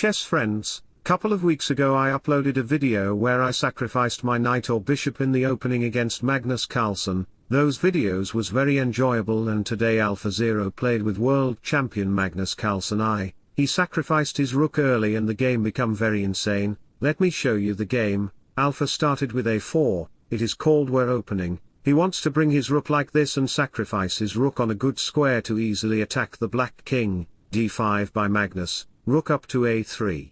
chess friends, couple of weeks ago I uploaded a video where I sacrificed my knight or bishop in the opening against Magnus Carlsen, those videos was very enjoyable and today Alpha Zero played with world champion Magnus Carlsen. I, he sacrificed his rook early and the game become very insane, let me show you the game, Alpha started with a4, it is called Ware opening, he wants to bring his rook like this and sacrifice his rook on a good square to easily attack the black king, d5 by Magnus, rook up to a3.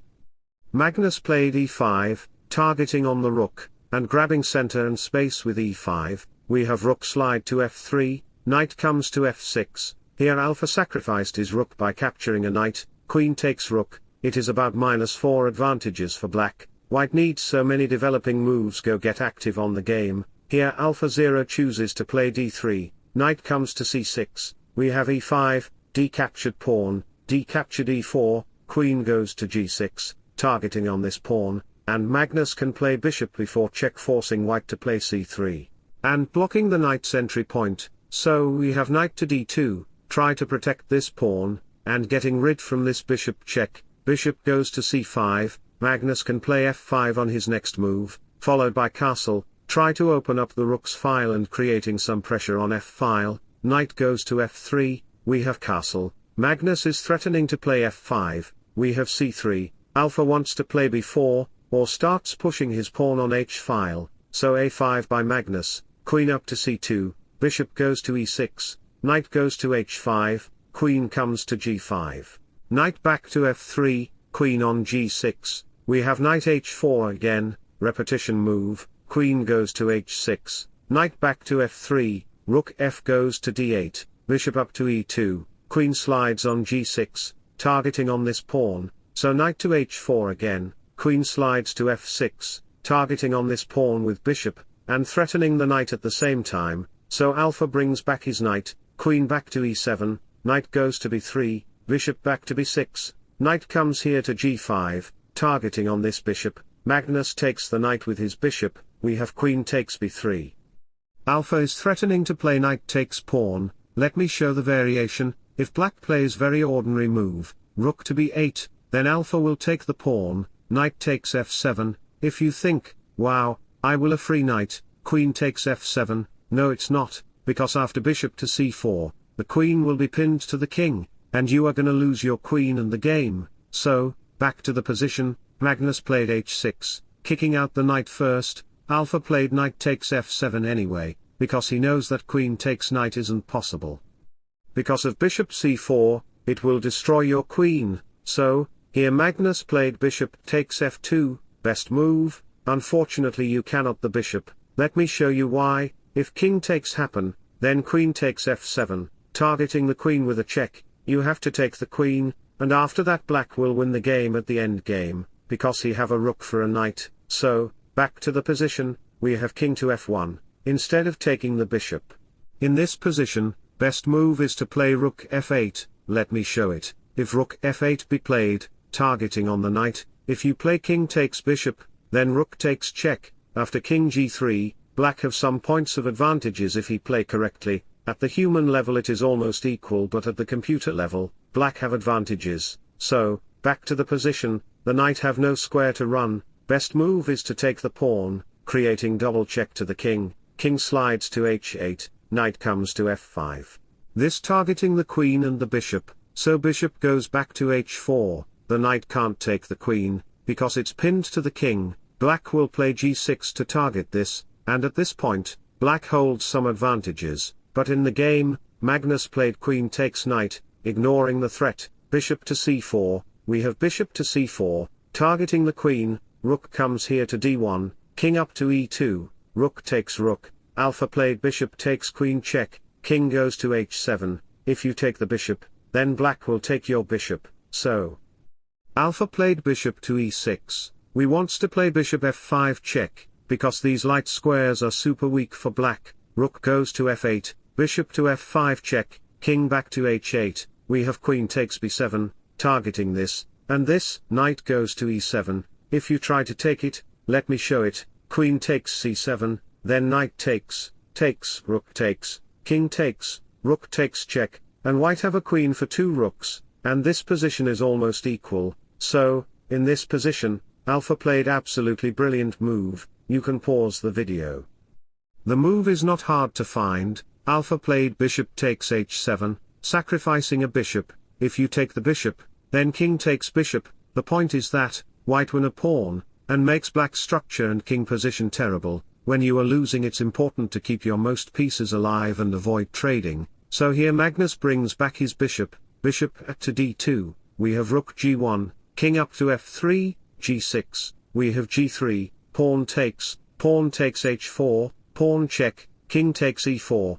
Magnus played e5, targeting on the rook, and grabbing center and space with e5, we have rook slide to f3, knight comes to f6, here alpha sacrificed his rook by capturing a knight, queen takes rook, it is about minus 4 advantages for black, white needs so many developing moves go get active on the game, here Alpha Zero chooses to play d3, knight comes to c6, we have e5, d captured pawn, d captured e4, queen goes to g6, targeting on this pawn, and Magnus can play bishop b4 check forcing white to play c3 and blocking the knight's entry point, so we have knight to d2, try to protect this pawn, and getting rid from this bishop check, bishop goes to c5, Magnus can play f5 on his next move, followed by castle, try to open up the rook's file and creating some pressure on f-file, knight goes to f3, we have castle, Magnus is threatening to play f5, we have c3, alpha wants to play b4, or starts pushing his pawn on h-file, so a5 by Magnus, queen up to c2, bishop goes to e6, knight goes to h5, queen comes to g5. Knight back to f3, queen on g6, we have knight h4 again, repetition move, queen goes to h6, knight back to f3, rook f goes to d8, bishop up to e2, queen slides on g6, targeting on this pawn, so knight to h4 again, queen slides to f6, targeting on this pawn with bishop, and threatening the knight at the same time, so alpha brings back his knight, queen back to e7, knight goes to b3, bishop back to b6, knight comes here to g5, targeting on this bishop, Magnus takes the knight with his bishop, we have queen takes b3. Alpha is threatening to play knight takes pawn, let me show the variation, if black plays very ordinary move, rook to b8, then alpha will take the pawn, knight takes f7, if you think, wow, I will a free knight, queen takes f7, no it's not, because after bishop to c4, the queen will be pinned to the king, and you are gonna lose your queen and the game, so, back to the position, Magnus played h6, kicking out the knight first, Alpha played knight takes f7 anyway, because he knows that queen takes knight isn't possible. Because of bishop c4, it will destroy your queen, so, here Magnus played bishop takes f2, best move, Unfortunately you cannot the bishop, let me show you why, if king takes happen, then queen takes f7, targeting the queen with a check, you have to take the queen, and after that black will win the game at the end game, because he have a rook for a knight, so, back to the position, we have king to f1, instead of taking the bishop. In this position, best move is to play rook f8, let me show it, if rook f8 be played, targeting on the knight, if you play king takes bishop, then rook takes check, after king g3, black have some points of advantages if he play correctly, at the human level it is almost equal but at the computer level, black have advantages, so, back to the position, the knight have no square to run, best move is to take the pawn, creating double check to the king, king slides to h8, knight comes to f5. This targeting the queen and the bishop, so bishop goes back to h4, the knight can't take the queen, because it's pinned to the king, black will play g6 to target this, and at this point, black holds some advantages, but in the game, Magnus played queen takes knight, ignoring the threat, bishop to c4, we have bishop to c4, targeting the queen, rook comes here to d1, king up to e2, rook takes rook, alpha played bishop takes queen check, king goes to h7, if you take the bishop, then black will take your bishop, so. Alpha played bishop to e6, we wants to play bishop f5 check, because these light squares are super weak for black, rook goes to f8, bishop to f5 check, king back to h8, we have queen takes b7, targeting this, and this, knight goes to e7, if you try to take it, let me show it, queen takes c7, then knight takes, takes, rook takes, king takes, rook takes check, and white have a queen for two rooks, and this position is almost equal, so, in this position, Alpha played absolutely brilliant move, you can pause the video. The move is not hard to find, Alpha played bishop takes h7, sacrificing a bishop, if you take the bishop, then king takes bishop, the point is that, white win a pawn, and makes black structure and king position terrible, when you are losing it's important to keep your most pieces alive and avoid trading, so here Magnus brings back his bishop, bishop to d2, we have rook g1, king up to f3, g6, we have g3, pawn takes, pawn takes h4, pawn check, king takes e4,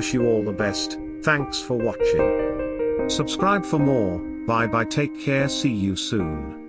Wish you all the best, thanks for watching. Subscribe for more, bye bye take care see you soon.